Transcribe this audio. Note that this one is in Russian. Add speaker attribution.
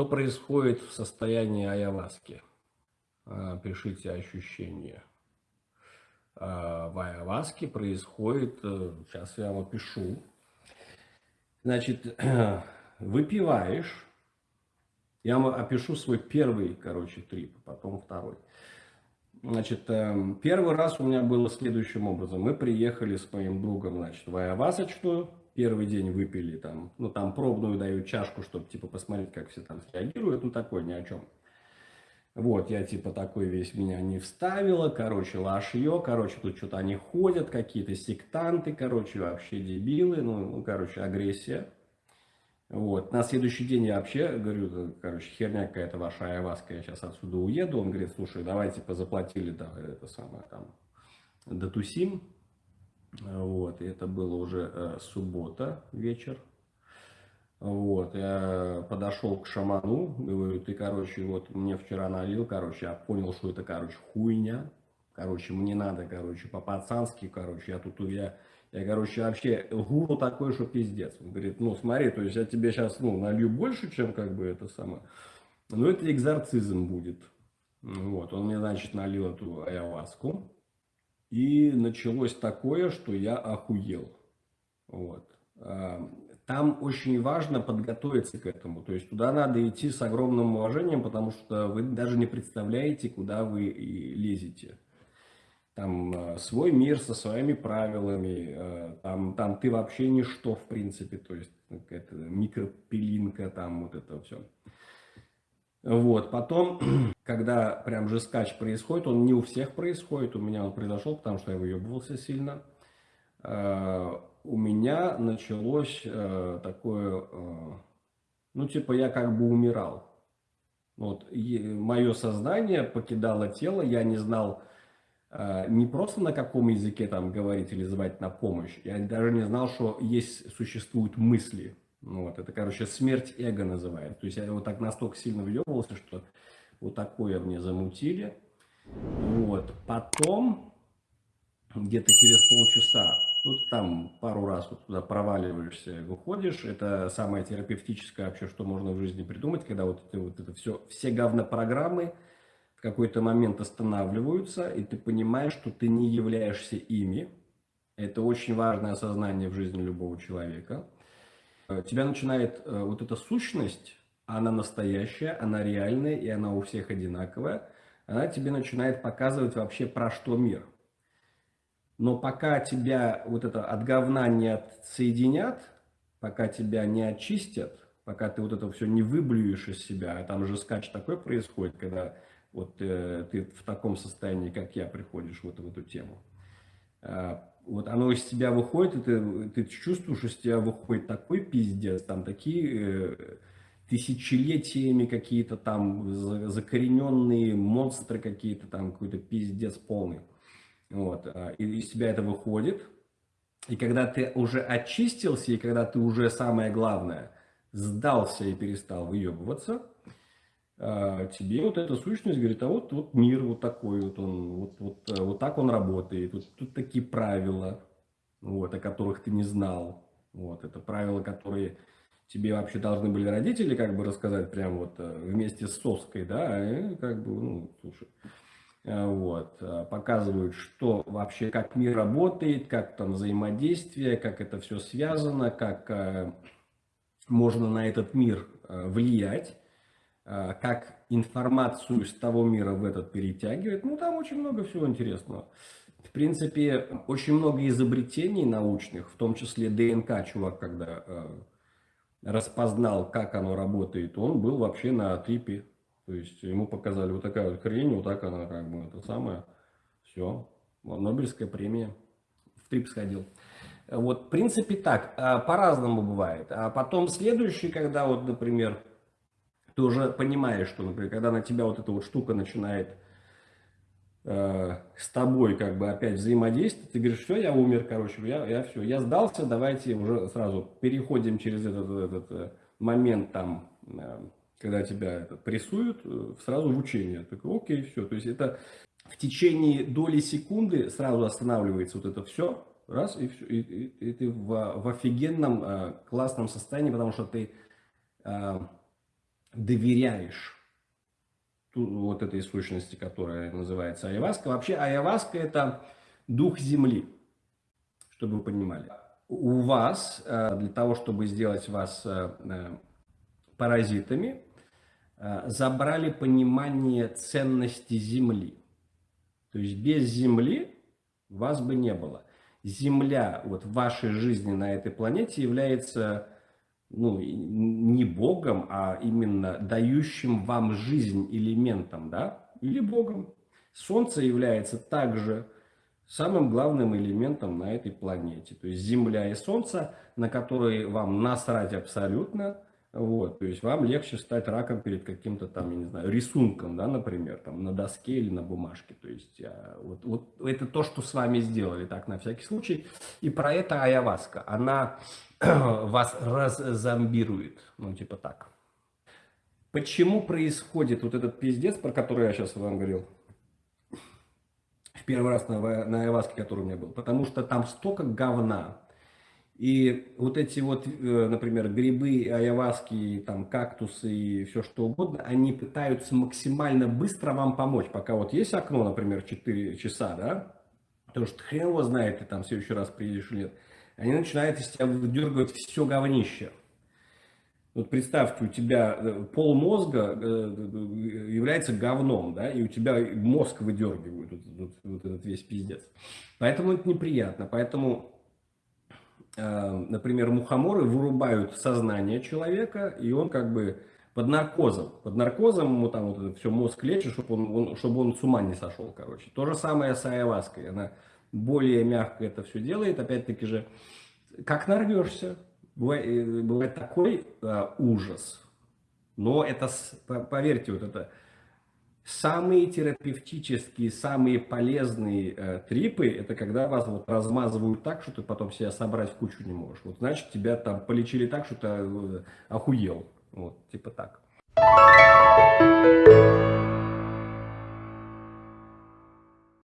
Speaker 1: Что происходит в состоянии айаваски? А, пишите ощущения. А, в айаваске происходит, э, сейчас я вам опишу. Значит, выпиваешь, я вам опишу свой первый, короче, трип, потом второй. Значит, эм, первый раз у меня было следующим образом. Мы приехали с моим другом, значит, в Айавасочную. Первый день выпили там, ну, там пробную дают чашку, чтобы, типа, посмотреть, как все там среагируют. Ну, такой ни о чем. Вот, я, типа, такой весь меня не вставила. Короче, лашье. Короче, тут что-то они ходят, какие-то сектанты, короче, вообще дебилы. Ну, ну короче, агрессия. Вот. На следующий день я вообще говорю, короче, херня какая-то ваша айваска, я сейчас отсюда уеду. Он говорит, слушай, давайте позаплатили, да, это самое там, дотусим. Вот, и это было уже э, суббота, вечер. Вот, я подошел к шаману, говорю, ты, короче, вот мне вчера налил, короче, я понял, что это, короче, хуйня. Короче, мне надо, короче, по-пацански, короче, я тут, я я, короче, вообще гуру такой, что пиздец. Он говорит, ну смотри, то есть я тебе сейчас ну, налью больше, чем как бы это самое. Но это экзорцизм будет. Вот, он мне, значит, налил эту ayahuasку. И началось такое, что я охуел. Вот. А, там очень важно подготовиться к этому. То есть туда надо идти с огромным уважением, потому что вы даже не представляете, куда вы лезете там э, свой мир со своими правилами, э, там, там ты вообще ничто в принципе, то есть какая-то микропилинка, там вот это все. Вот, потом, когда прям же скач происходит, он не у всех происходит, у меня он произошел, потому что я выебывался сильно. Э, у меня началось такое, ну типа я как бы умирал. Вот, мое сознание покидало тело, я не знал, Э, не просто на каком языке там говорить или звать на помощь. Я даже не знал, что есть, существуют мысли. Вот, это, короче, смерть эго называют. То есть я вот так настолько сильно въебывался, что вот такое мне замутили. Вот. Потом, где-то через полчаса, ну, там пару раз вот туда проваливаешься, выходишь. Это самое терапевтическое вообще, что можно в жизни придумать, когда вот это, вот это все, все говнопрограммы программы в какой-то момент останавливаются, и ты понимаешь, что ты не являешься ими. Это очень важное осознание в жизни любого человека. Э, тебя начинает э, вот эта сущность, она настоящая, она реальная, и она у всех одинаковая. Она тебе начинает показывать вообще про что мир. Но пока тебя вот это от говна не отсоединят, пока тебя не очистят, пока ты вот это все не выблюешь из себя, а там же скач такой происходит, когда вот э, ты в таком состоянии, как я, приходишь вот в эту тему. Э, вот оно из тебя выходит, и ты, ты чувствуешь, из тебя выходит такой пиздец, там такие э, тысячелетиями какие-то там закорененные монстры какие-то, там какой-то пиздец полный. Вот, э, и из тебя это выходит. И когда ты уже очистился, и когда ты уже, самое главное, сдался и перестал выебываться, а, тебе вот эта сущность говорит, а вот, вот мир вот такой вот он, вот, вот, э, вот так он работает, вот тут такие правила, вот, о которых ты не знал, вот, это правила, которые тебе вообще должны были родители как бы рассказать прям вот э, вместе с соской, да, и как бы, ну, слушай, э, вот, показывают, что вообще, как мир работает, как там взаимодействие, как это все связано, как можно на этот мир влиять, Э, как информацию с того мира в этот перетягивает. Ну, там очень много всего интересного. В принципе, очень много изобретений научных, в том числе ДНК, чувак, когда э, распознал, как оно работает, он был вообще на трипе. То есть ему показали вот такая вот хрень, вот так она как бы это самое. Все. Нобелевская премия. В трип сходил. Вот, в принципе, так. А по-разному бывает. А потом следующий, когда вот, например, ты уже понимаешь, что, например, когда на тебя вот эта вот штука начинает э, с тобой как бы опять взаимодействовать, ты говоришь, все, я умер, короче, я, я все, я сдался, давайте уже сразу переходим через этот, этот э, момент там, э, когда тебя это, прессуют, сразу в учение. Так, окей, все, то есть это в течение доли секунды сразу останавливается вот это все, раз, и, все, и, и, и ты в, в офигенном, классном состоянии, потому что ты доверяешь вот этой сущности, которая называется айваска. Вообще айваска это дух земли, чтобы вы понимали. У вас, э, для того, чтобы сделать вас э, э, паразитами, забрали понимание ценности земли. То есть без земли вас бы не было. Земля вот в вашей жизни на этой планете является ну, не Богом, а именно дающим вам жизнь элементом, да, или Богом. Солнце является также самым главным элементом на этой планете. То есть Земля и Солнце, на которые вам насрать абсолютно, вот, то есть вам легче стать раком перед каким-то там, я не знаю, рисунком, да, например, там на доске или на бумажке. То есть а, вот, вот это то, что с вами сделали, так, на всякий случай. И про это Аяваска, она вас раззомбирует, ну, типа так. Почему происходит вот этот пиздец, про который я сейчас вам говорил? В первый раз на, на Аяваске, который у меня был. Потому что там столько говна, и вот эти вот, э, например, грибы, айаваски, там, кактусы и все что угодно, они пытаются максимально быстро вам помочь. Пока вот есть окно, например, 4 часа, да, потому что хрен его знает, ты там в следующий раз приедешь или нет, они начинают из тебя выдергивать все говнище. Вот представьте, у тебя э, пол мозга э, является говном, да, и у тебя мозг выдергивают, вот, вот, вот этот весь пиздец. Поэтому это неприятно, поэтому Э, например, мухоморы вырубают сознание человека, и он как бы под наркозом. Под наркозом ему там вот это все мозг лечит, чтобы он, он, чтобы он с ума не сошел, короче. То же самое с айваской. Она более мягко это все делает. Опять-таки же, как нарвешься, бывает, э, бывает такой а, ужас. Но это, поверьте, вот это Самые терапевтические, самые полезные э, трипы, это когда вас вот размазывают так, что ты потом себя собрать в кучу не можешь. Вот значит, тебя там полечили так, что ты э, охуел. Вот, типа так.